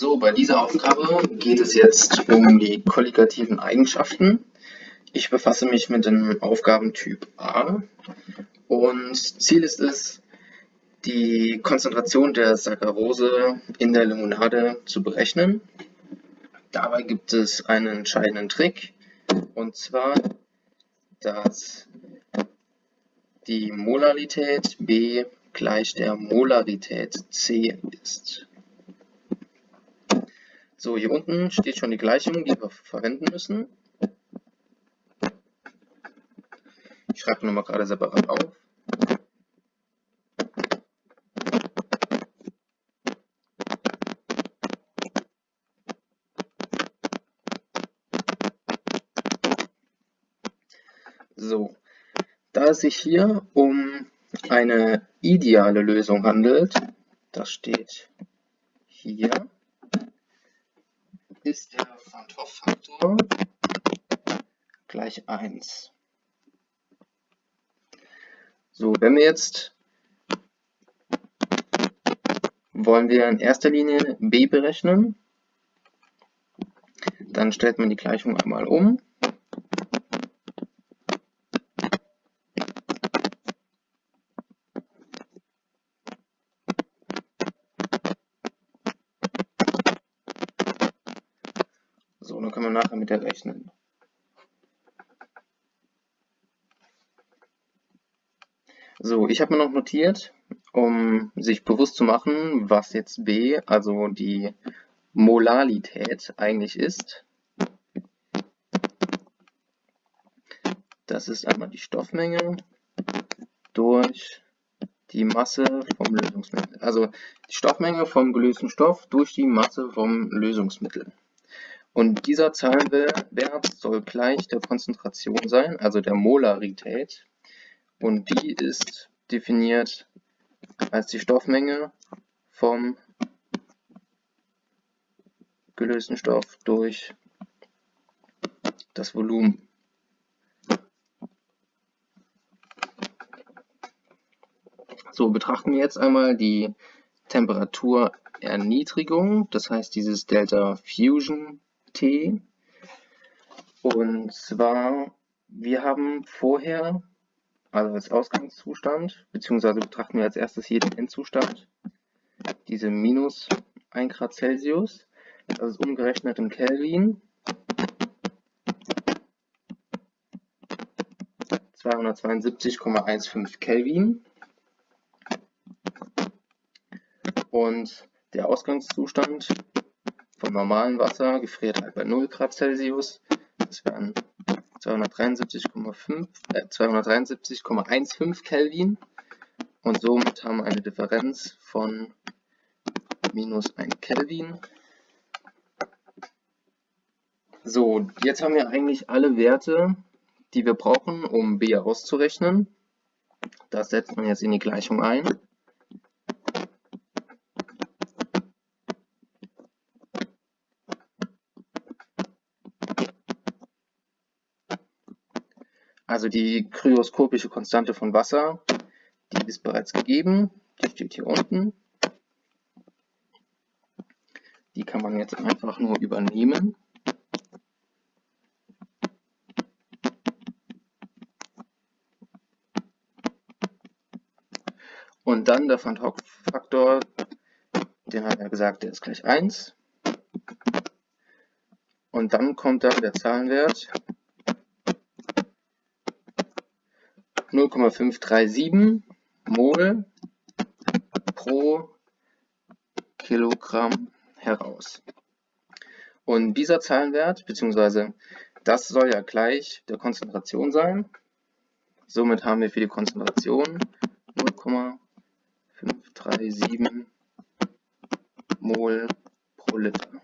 So, bei dieser Aufgabe geht es jetzt um die kolligativen Eigenschaften. Ich befasse mich mit dem Aufgabentyp A und Ziel ist es, die Konzentration der Saccharose in der Limonade zu berechnen. Dabei gibt es einen entscheidenden Trick und zwar, dass die Molarität B gleich der Molarität C ist. So, hier unten steht schon die Gleichung, die wir verwenden müssen. Ich schreibe nochmal gerade separat auf. So, da es sich hier um eine ideale Lösung handelt, das steht hier, ist der Van Hoff-Faktor gleich 1. So, wenn wir jetzt wollen wir in erster Linie b berechnen, dann stellt man die Gleichung einmal um. So, dann können wir nachher mit der rechnen. So, ich habe mir noch notiert, um sich bewusst zu machen, was jetzt B, also die Molalität eigentlich ist. Das ist einmal die Stoffmenge durch die Masse vom Lösungsmittel. Also die Stoffmenge vom gelösten Stoff durch die Masse vom Lösungsmittel. Und dieser Zahlenwert soll gleich der Konzentration sein, also der Molarität. Und die ist definiert als die Stoffmenge vom gelösten Stoff durch das Volumen. So, betrachten wir jetzt einmal die Temperaturerniedrigung, das heißt dieses Delta Fusion T. Und zwar, wir haben vorher, also als Ausgangszustand, beziehungsweise betrachten wir als erstes hier den Endzustand, diese minus 1 Grad Celsius, das ist umgerechnet in Kelvin, 272,15 Kelvin. Und der Ausgangszustand vom normalen Wasser gefriert halt bei 0 Grad Celsius. Das wären 273,5, äh, 273,15 Kelvin. Und somit haben wir eine Differenz von minus 1 Kelvin. So, jetzt haben wir eigentlich alle Werte, die wir brauchen, um B auszurechnen. Das setzt man jetzt in die Gleichung ein. Also die kryoskopische Konstante von Wasser, die ist bereits gegeben, die steht hier unten. Die kann man jetzt einfach nur übernehmen. Und dann der Van Hoff-Faktor, den hat er gesagt, der ist gleich 1. Und dann kommt da der Zahlenwert 0,537 Mol pro Kilogramm heraus. Und dieser Zahlenwert, beziehungsweise das soll ja gleich der Konzentration sein. Somit haben wir für die Konzentration 0,537 Mol pro Liter.